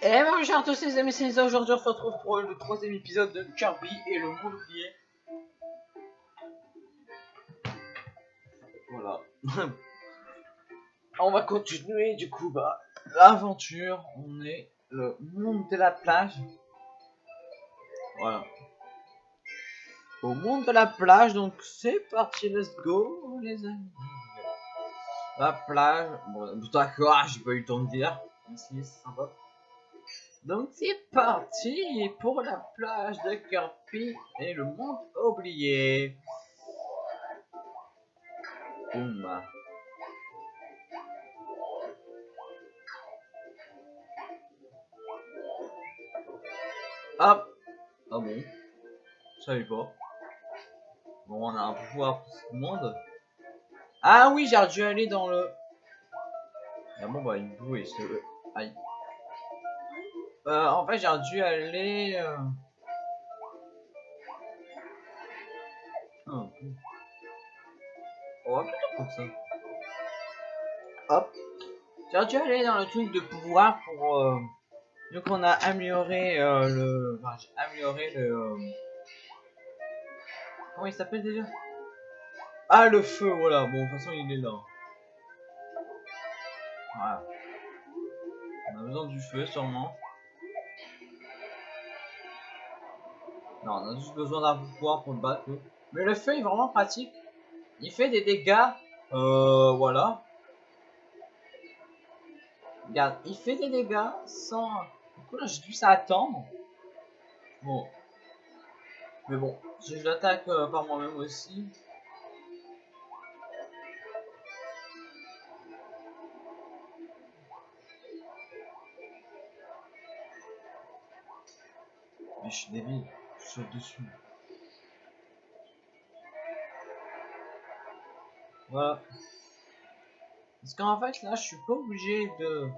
Et bonjour à tous les amis, c'est. Aujourd'hui, on se retrouve pour le troisième épisode de Kirby et le oublié. Voilà. on va continuer du coup, bah, l'aventure. On est le monde de la plage. Voilà. Au monde de la plage, donc c'est parti, let's go, les amis. La plage, bon, d'accord, j'ai pas eu le temps de dire. Merci, c'est sympa. Donc c'est parti pour la plage de Kirby et le monde oublié. Boum. Hop. Ah bon? Je savais pas. Bon, on a un pouvoir pour ce monde. Ah oui, j'ai dû aller dans le... Ah bon, bah, il bouge, c'est... Aïe. Euh, en fait, j'ai dû aller... Euh... Oh, plutôt ça. Hop. J'ai dû aller dans le truc de pouvoir pour... Euh... Donc on a amélioré euh, le... Enfin, j'ai amélioré le... Euh, comment il s'appelle déjà? Ah, le feu, voilà. Bon, de toute façon, il est là. Voilà. On a besoin du feu, sûrement. Non, on a juste besoin d'un pouvoir pour le battre. Mais le feu est vraiment pratique. Il fait des dégâts. Euh, voilà. Regarde, il fait des dégâts sans... Du coup, là, j'ai dû s'attendre. Bon. Mais bon, si je l'attaque euh, par moi-même aussi. Mais je suis débile dessus. Voilà. Parce qu'en fait, là, je suis pas obligé de...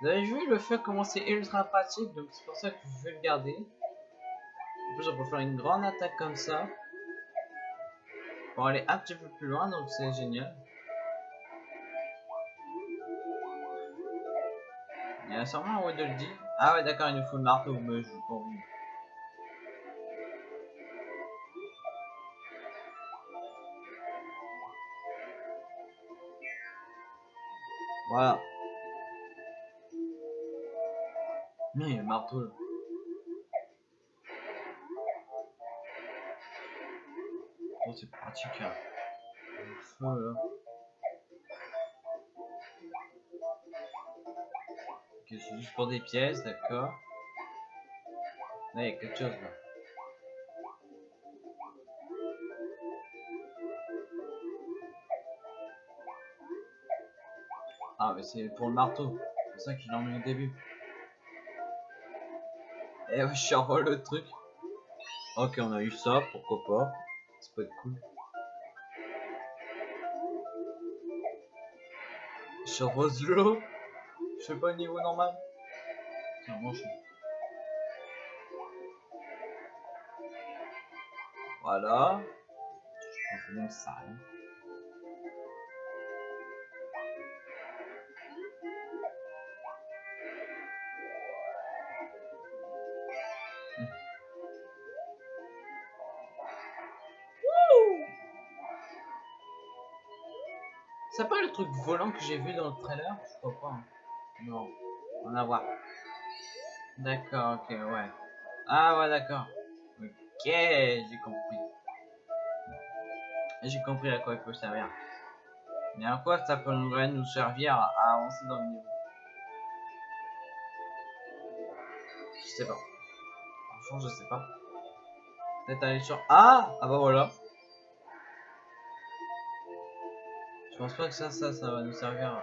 Vous avez vu le fait comment c'est ultra pratique, donc c'est pour ça que je vais le garder. En plus, on peut faire une grande attaque comme ça. Pour aller un petit peu plus loin, donc c'est génial. Il y a sûrement un de le dire. Ah ouais, d'accord, il nous faut le marteau, mais je pas Voilà. Mais marteau. Oh, c'est pratique. Hein. Le feu là. Ok, c'est juste pour des pièces, d'accord. Là, il y a quelque chose là. C'est pour le marteau. C'est ça qu'il en mis au début. Et ouais, je envoie le truc. Ok, on a eu ça, pourquoi pas. Ça peut être cool. Je rose l'eau. Je fais pas le niveau normal. Tiens, mange. Voilà. Je pense même ça. Hein. Truc volant que j'ai vu dans le trailer Je crois pas. Hein. Non. On va voir. D'accord, ok, ouais. Ah ouais, d'accord. Ok, j'ai compris. J'ai compris à quoi il peut servir. Mais à quoi ça peut nous servir à avancer dans le niveau? Je sais pas. Franchement, je sais pas. Peut-être aller sur... Ah Ah bah voilà. Je pense pas que ça, ça, ça va nous servir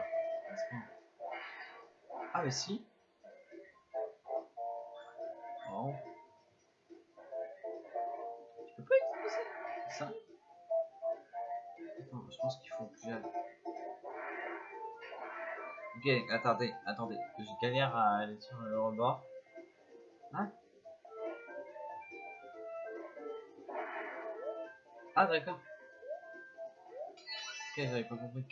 Ah mais si. Oh. Je peux pas utiliser ça? Attends, je pense qu'il faut que j'aille. Ok, attendez, attendez. Je galère à aller sur le rebord. Hein? Ah d'accord. Ok, j'avais pas compris.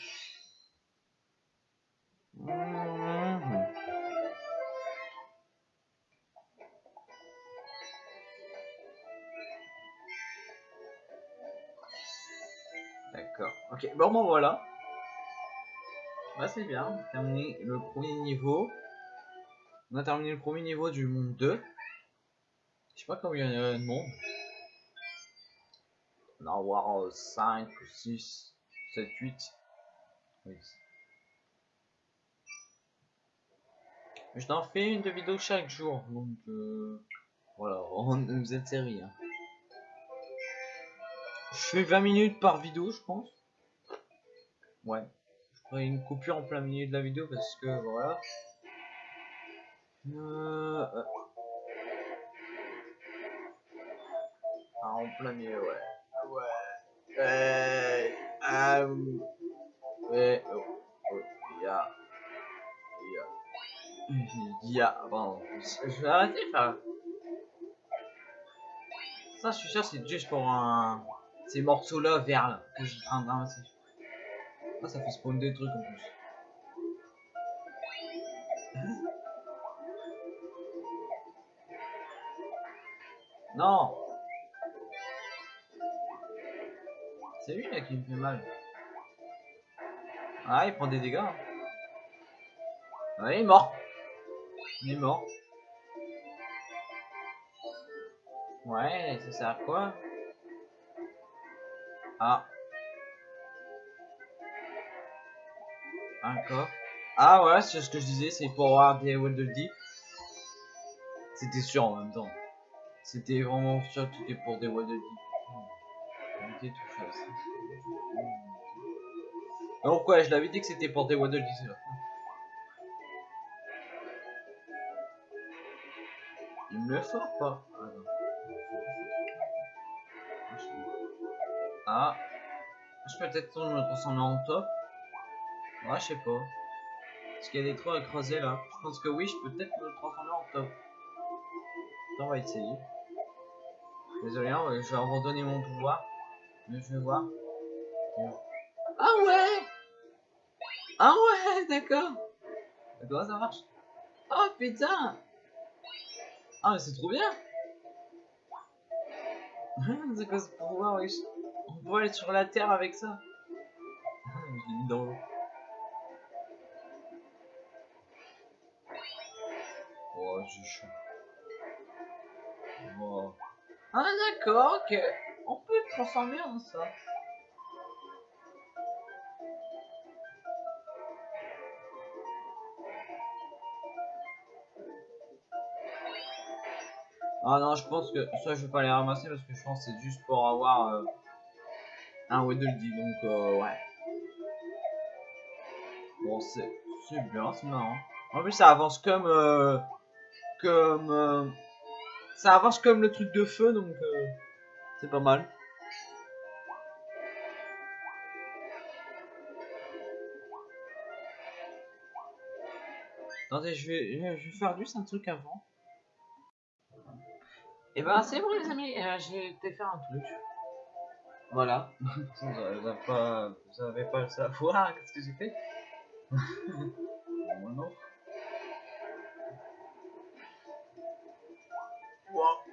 D'accord. Ok, bon ben voilà. Bah c'est bien, on a terminé le premier niveau. On a terminé le premier niveau du monde 2. Je sais pas combien il y a de monde. On en avoir euh, 5 ou 6. 7, 8. Oui. Je t'en fais une de vidéo chaque jour. Donc, euh, voilà, on vous êtes série. Hein. Je fais 20 minutes par vidéo, je pense. Ouais. Je ferai une coupure en plein milieu de la vidéo parce que voilà. Euh... euh. Ah, en plein milieu, ouais. Ouais. Ouais. Ah, ouais. Oh. Oh. Il y a. Il y a. Il y a. Bon, je vais arrêter de faire. Ça, je suis sûr, c'est juste pour un. Ces morceaux-là verts là que je en train de ramasser. Ah, ça fait spawn des trucs en plus. Non C'est lui là qui me fait mal. Ah, il prend des dégâts. Ah, il est mort. Il est mort. Ouais, ça sert à quoi? Ah. Un coffre. Ah ouais, c'est ce que je disais, c'est pour avoir des Waddle Deep. C'était sûr en même temps. C'était vraiment sûr que c'était pour des Deep. Éviter tout je l'avais dit que c'était pour des Waddle là. Il me le fort pas Ah. Ah. Je peux peut-être me transformer en top. Ouais, je sais pas. Parce qu'il y a des trous à creuser là. Je pense que oui, je peux peut-être me transformer en top. On va essayer. Désolé, hein, je vais abandonner mon pouvoir. Mais je vais voir. Ah ouais Ah ouais, d'accord. Comment ça marche Oh putain Ah mais c'est trop bien C'est quoi ce pouvoir, wesh? On peut aller sur la terre avec ça Je l'ai mis dans l'eau. Oh, c'est chaud. Oh. Ah d'accord, ok. On peut le transformer en ça. Ah non, je pense que ça je vais pas les ramasser parce que je pense que c'est juste pour avoir euh, un Waddle Dee, donc euh, ouais. Bon, c'est c'est bien, c'est marrant. En plus, ça avance comme euh, comme euh, ça avance comme le truc de feu, donc euh, c'est pas mal. Attendez, je vais, je vais faire juste un truc avant. Et ben c'est bon les amis, euh, j'ai été faire un truc. Voilà. vous n'avez pas, vous avez pas le savoir, qu'est-ce que j'ai fait? Moi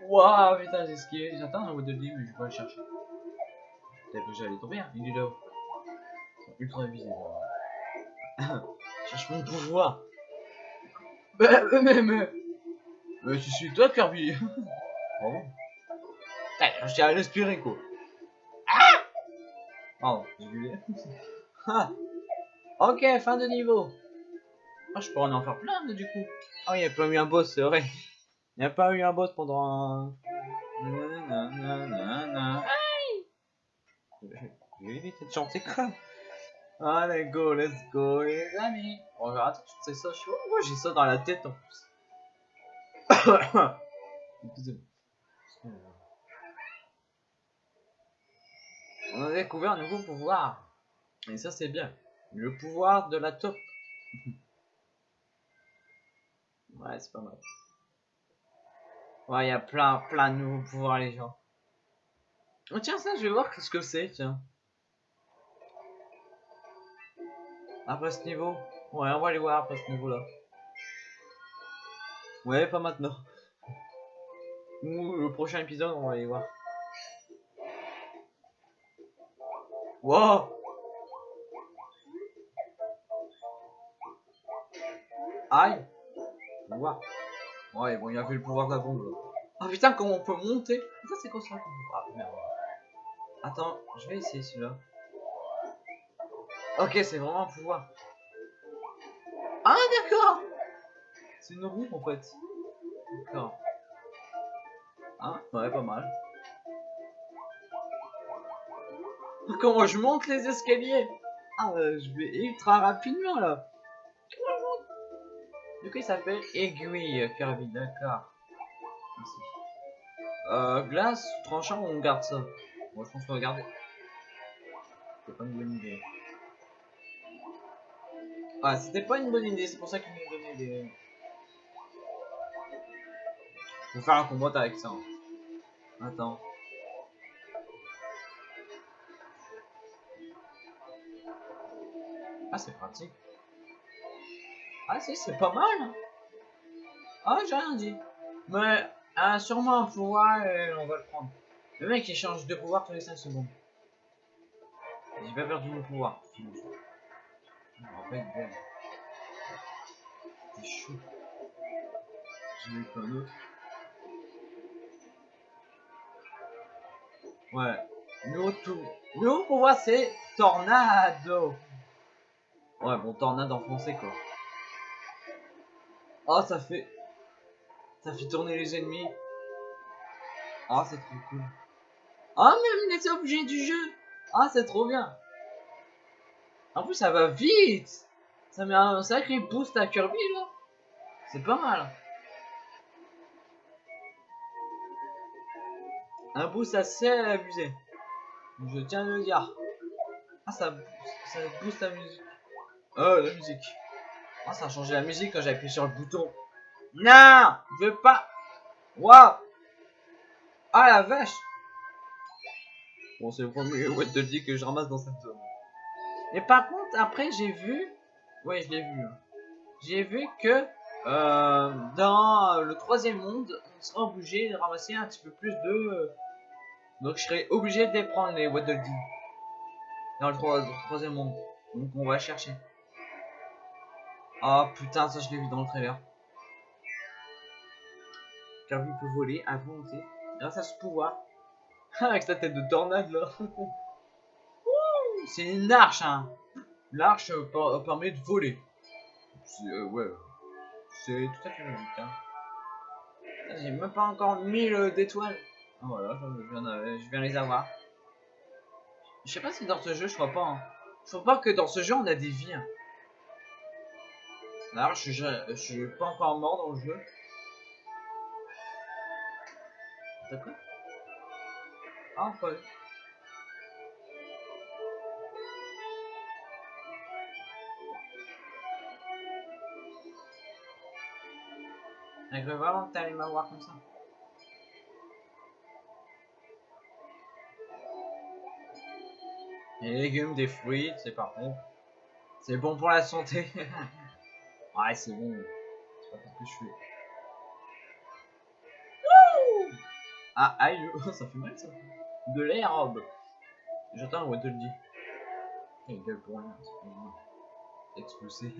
Waouh, putain, j'ai skié. J'attends un Waddle Dee, mais je vais pas le chercher. Peut-être que j'allais tomber, hein. il est là. Ils sont ultra visibles. Cherche mon pouvoir. Mais, mais, mais, mais, je suis toi, Kirby. Pardon Putain, je tiens à respirer, quoi. Ah Pardon, j'ai gueulé. Ah. ok, fin de niveau. Ah, je pourrais en faire plein, du coup. Ah, il n'y a pas eu un boss, c'est vrai. Il n'y a pas eu un boss pendant un... Je vais éviter de chanter quoi. Allez, go, let's go, les amis. On verra tout c'est ça. Je sais pourquoi j'ai ça dans la tête en plus. On a découvert un nouveau pouvoir. Et ça, c'est bien. Le pouvoir de la top. ouais, c'est pas mal. Ouais, il y a plein, plein de nouveaux pouvoirs, les gens. Oh, tiens, ça, je vais voir ce que c'est, tiens. Après ce niveau Ouais, on va aller voir après ce niveau-là. Ouais, pas maintenant. Ou le prochain épisode, on va aller voir. Wow Aïe Wow. Ouais, bon, il a vu le pouvoir de la bombe. Ah putain, comment on peut monter? Ça, c'est quoi ça? Ah merde. Attends, je vais essayer celui-là. Ok, c'est vraiment un pouvoir. Ah, d'accord C'est une roue, en fait. D'accord. Hein? Ouais, pas mal. Comment je monte les escaliers? Ah, euh, je vais ultra rapidement, là. Du coup, il s'appelle Aiguille Kirby, d'accord. Euh, glace, tranchant, on garde ça? Moi, je pense qu'on va garder. C'est pas une bonne idée. Ah, c'était pas une bonne idée, c'est pour ça qu'ils m'ont donné des... Faut faire un combat avec ça. Attends. Ah, c'est pratique. Ah, si, c'est pas mal. Ah, j'ai rien dit. Mais, sûrement un pouvoir et on va le prendre. Le mec, il change de pouvoir tous les 5 secondes. J'ai pas perdu mon pouvoir. Je me rappelle. C'est eu plein d'autres. Ouais. Nous tout. Nous pouvoir c'est tornado. Ouais bon tornade en français quoi. Oh ça fait. Ça fait tourner les ennemis. Ah c'est trop cool. Ah même les objets du jeu. Ah c'est trop bien. En plus ça va vite. Ça met un sacré boost à Kirby là. C'est pas mal. Un boost assez abusé. Je tiens à le dire. Ah, ça, ça booste la musique. Oh, la musique. Ah, ça a changé la musique quand j'ai appuyé sur le bouton. Non, je veux pas. Waouh. Ah, la vache. Bon, c'est le premier what de dit que je ramasse dans cette zone. Mais par contre, après, j'ai vu. Ouais, je l'ai vu. hein. J'ai vu que euh, dans le troisième monde, on sera obligé de ramasser un petit peu plus de. Donc je serai obligé de les prendre les Waddle Dee. Dans le troisième monde. Donc on va chercher. Ah putain, ça je l'ai vu dans le trailer. Kirby peut voler à volonté grâce à ce pouvoir. Avec sa tête de tornade là. C'est une arche hein. L'arche per- permet de voler. Euh, ouais. C'est tout à fait logique hein. J'ai même pas encore 1000 d'étoiles. Ah, voilà, je viens les avoir. Je sais pas si dans ce jeu, je crois pas. Hein. Je crois pas que dans ce jeu, on a des vies. hein. Alors, je, ja- je suis pas encore mort dans le jeu. D'accord Ah, pas. Je veux vraiment que t'allais m'avoir comme ça. Des légumes, des fruits, c'est parfait. C'est bon pour la santé. ouais, c'est bon. C'est pas ce que je fais. Wouh ah, aïe, ça fait mal ça. De l'herbe. J'attends un Waddle Dee. Il gueule pour rien, c'est pas grave. Expulsé.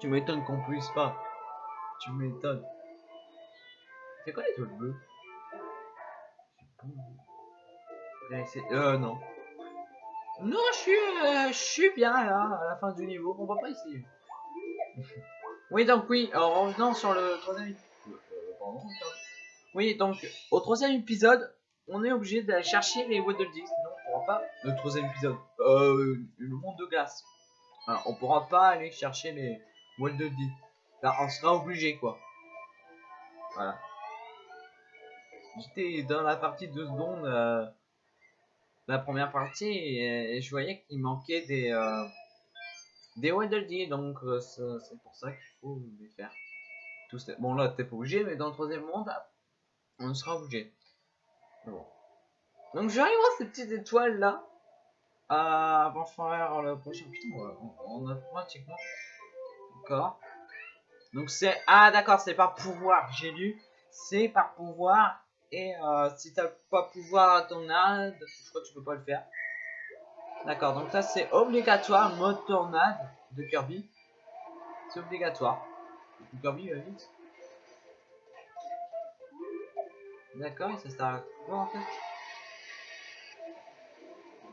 Tu m'étonnes qu'on puisse pas. Tu m'étonnes. C'est quoi l'étoile bleue c'est- Euh, non. Non, je suis, euh, je suis bien là, à la fin du niveau. On va pas essayer. oui, donc oui, en revenant sur le troisième épisode. Oui, donc au troisième épisode, on est obligé d'aller chercher les Waddle Dee, sinon on pourra pas. Le troisième épisode, euh, le monde de glace. Alors, on pourra pas aller chercher les Waddle Dee. Là, on sera obligé quoi. Voilà. J'étais dans la partie de secondes, euh, la première partie, et, je voyais qu'il manquait des, euh, des Waddle donc euh, c'est pour ça qu'il faut les faire. Les- Bon là, t'es pas obligé, mais dans le troisième monde, on sera obligé. Bon. Donc je vais aller voir ces petites étoiles là. Euh, avant de faire le prochain. Putain, on, on a pratiquement. D'accord. Donc c'est. Ah d'accord, c'est par pouvoir. J'ai lu. C'est par pouvoir et euh, si t'as pas pouvoir à tornade, je crois que tu peux pas le faire. D'accord, donc ça c'est obligatoire, mode tornade de Kirby. C'est obligatoire. Kirby, va vite. D'accord, et ça sert à quoi en fait?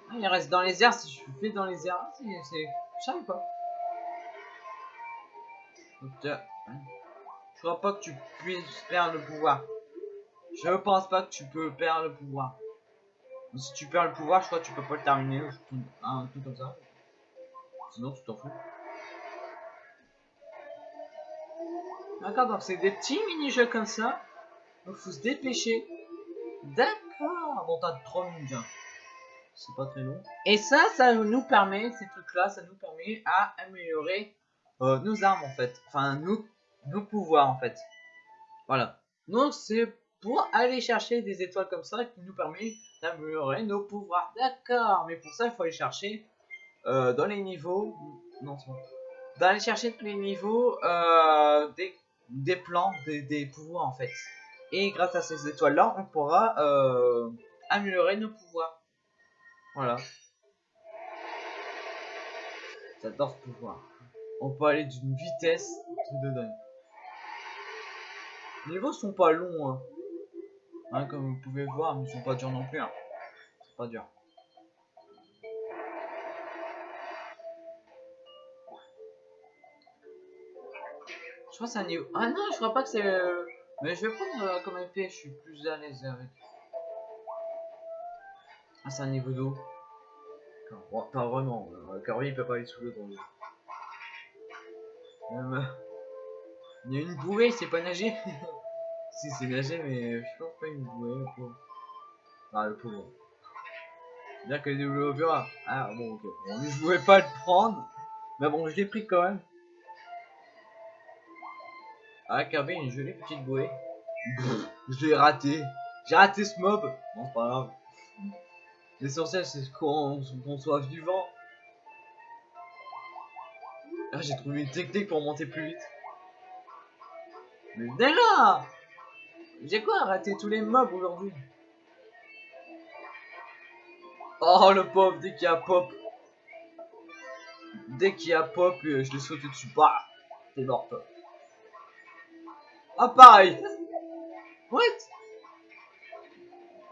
Ah, Il reste dans les airs, si je fais dans les airs, c'est... Je savais pas? Euh, je crois pas que tu puisses perdre le pouvoir. Je pense pas que tu peux perdre le pouvoir. Si tu perds le pouvoir, je crois que tu peux pas le terminer. Un truc comme ça. Sinon, tu t'en fous. D'accord, donc c'est des petits mini-jeux comme ça. Donc faut se dépêcher. D'accord. Bon, t'as 3 minutes. Hein. C'est pas très long. Et ça, ça nous permet, ces trucs-là, ça nous permet à améliorer euh, nos armes en fait. Enfin, nous, nos pouvoirs en fait. Voilà. Donc c'est pour aller chercher des étoiles comme ça qui nous permet d'améliorer nos pouvoirs. D'accord, mais pour ça il faut aller chercher euh, dans les niveaux. Non, c'est bon. D'aller chercher tous les niveaux euh, des, des plans, des, des, pouvoirs en fait. Et grâce à ces étoiles là, on pourra euh, améliorer nos pouvoirs. Voilà. J'adore ce pouvoir. On peut aller d'une vitesse de. Les niveaux sont pas longs, hein. Hein. comme vous pouvez voir, mais ils sont pas durs non plus. Hein. C'est pas dur. Je crois que c'est un niveau. Ah non, je crois pas que c'est. Euh, mais je vais prendre euh, comme épée, je suis plus à l'aise avec. Ah, c'est un niveau d'eau. pas vraiment. Car oui, il peut pas aller sous l'eau dans l'eau. Euh, il y a une bouée, c'est pas nager Si, c'est nager, mais je pense pas une bouée, le pauvre? Ah, le pauvre. Bien que les développeurs... Ah, bon, ok. Bon, je voulais pas le prendre. Mais bon, je l'ai pris quand même. Ah, Kirby, une jolie petite bouée. je l'ai raté. J'ai raté ce mob. Bon, c'est pas grave. L'essentiel, c'est qu'on soit vivant. Ah, j'ai trouvé une technique pour monter plus vite. Mais déjà J'ai quoi raté tous les mobs aujourd'hui? Oh le pauvre, dès qu'il y a pop. Dès qu'il y a pop, euh, je l'ai sauté dessus. Bah T'es mort toi. Ah pareil What?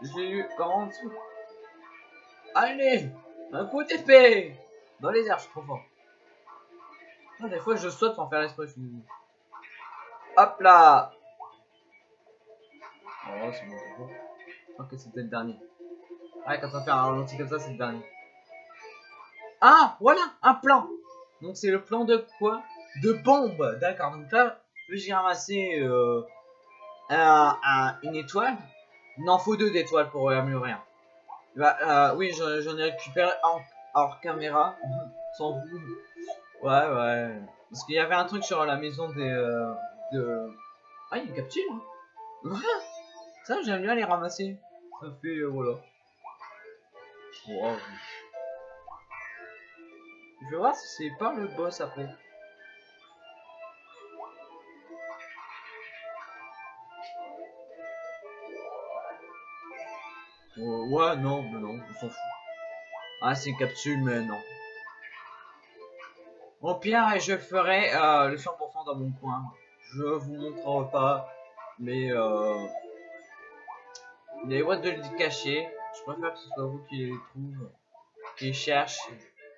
J'ai eu par en dessous. Allez Un coup d'épée Dans les airs, je suis trop fort. Ah, des fois, je saute sans faire l'esprit. Hop là Oh, c'est bon, Ok, c'était le dernier. Ouais, quand on fait un ralenti comme ça, c'est le dernier. Ah, voilà, un plan. Donc, c'est le plan de quoi? De bombe. D'accord, donc là, j'ai ramassé euh, un, une étoile. Il en faut deux d'étoiles pour améliorer. Bah, euh, oui, j'en ai récupéré hors caméra. Sans vous. Ouais, ouais. Parce qu'il y avait un truc sur la maison des... Euh, de... Ah, il y a une capsule, hein. Ça, j'aime bien les ramasser. Ça fait... Euh, voilà. Wow. Je vais voir si c'est pas le boss après. ouais, non, mais non, on s'en fout. Ah, c'est une capsule, mais non. Au pire, et je ferai euh, le 100% dans mon coin. Je vous montrerai pas mais euh, les boîtes de lit cachées. Je préfère que ce soit vous qui les trouve, qui les cherche,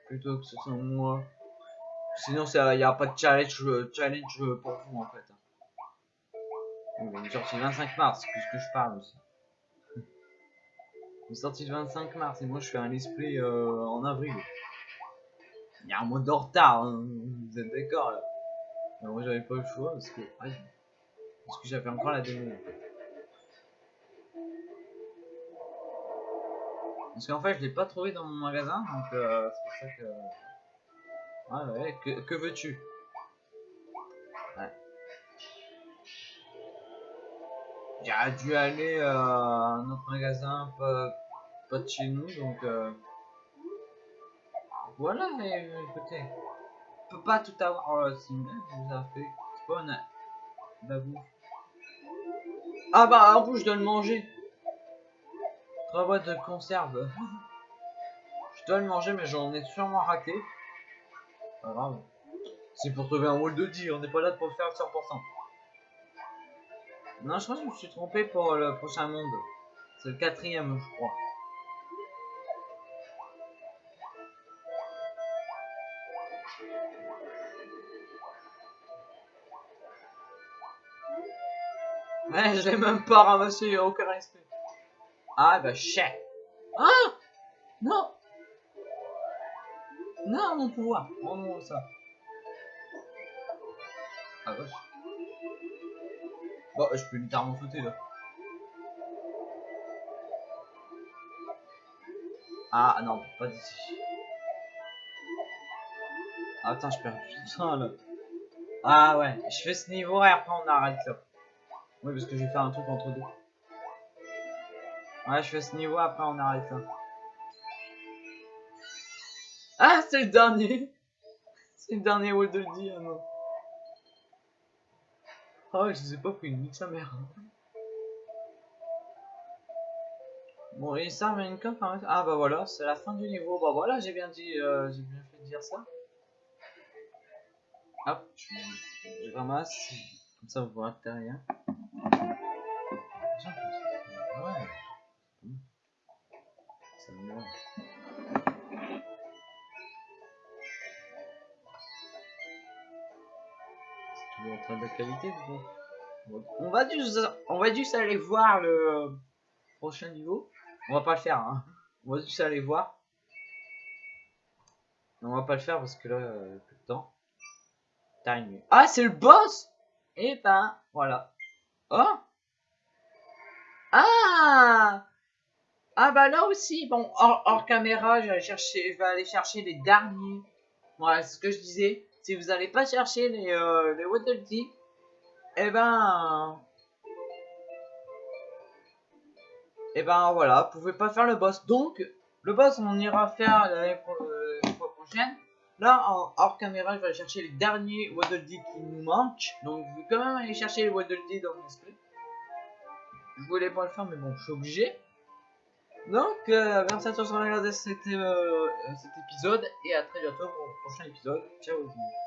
plutôt que ce soit moi. Sinon, il n'y a pas de challenge, challenge pour vous en fait. Il est sorti le 25 mars, puisque je parle aussi. Il est sorti le 25 mars et moi je fais un display euh, en avril. Il y a un mois de retard, hein. vous êtes d'accord là Moi j'avais pas le choix parce que, parce que j'avais encore la démo. Parce qu'en fait je l'ai pas trouvé dans mon magasin donc euh, c'est pour ça que... Ouais ouais, que, que veux-tu? Ouais. J'ai dû aller euh, à un autre magasin pas, pas de chez nous donc... Euh, voilà, mais euh, écoutez, on peut pas tout avoir. Oh, c'est vous a fait. Bah vous. Ah bah en plus je dois le manger. Trois boîtes de conserve. Je dois le manger, mais j'en ai sûrement raté. C'est pour trouver un wall de 10, on n'est pas là pour faire 100%. Non, je crois que je me suis trompé pour le prochain monde. C'est le quatrième, je crois. Ouais, je l'ai même pas ramassé, aucun Ah bah chais. Ah Non Non, mon pouvoir. Oh non, ça. Ah vache. Bon, je peux littéralement sauter là. Ah non, pas d'ici. Ah, attends, je perds tout ça là. Ah ouais, je fais ce niveau et après on arrête là. Oui, parce que je vais faire un truc entre deux. Ouais, je fais ce niveau, après on arrête là. Ah, c'est le dernier C'est le dernier wall de le ah non. Oh, je sais pas pris une sa mère. Bon, et ça, quand même. Ah bah voilà, c'est la fin du niveau. Bah voilà, j'ai bien dit, euh, j'ai bien fait de dire ça. Hop, je, ramasse. Comme ça, vous que rien. Ouais. C'est toujours en train On va juste, on va juste aller voir le prochain niveau. On va pas le faire, hein. On va juste aller voir. On va pas le faire parce que là, euh, plus de temps. Time. Ah, c'est le boss Et eh ben, voilà. Oh Ah Ah bah là aussi, bon, hors, caméra, je vais, chercher, je vais aller chercher les derniers. Voilà, ce que je disais. Si vous n'allez pas chercher les, euh, Waddle Dee, eh ben... Et eh ben voilà, vous pouvez pas faire le boss. Donc, le boss, on ira faire la euh, fois prochaine. Là, hors caméra, je vais aller chercher les derniers Waddle Dee qui nous manquent. Donc, je vais quand même aller chercher les Waddle Dee dans l'esprit. Je voulais pas le faire, mais bon, je suis obligé. Donc, euh, merci à tous d'avoir regardé cet, euh, cet épisode. Et à très bientôt pour le prochain épisode. Ciao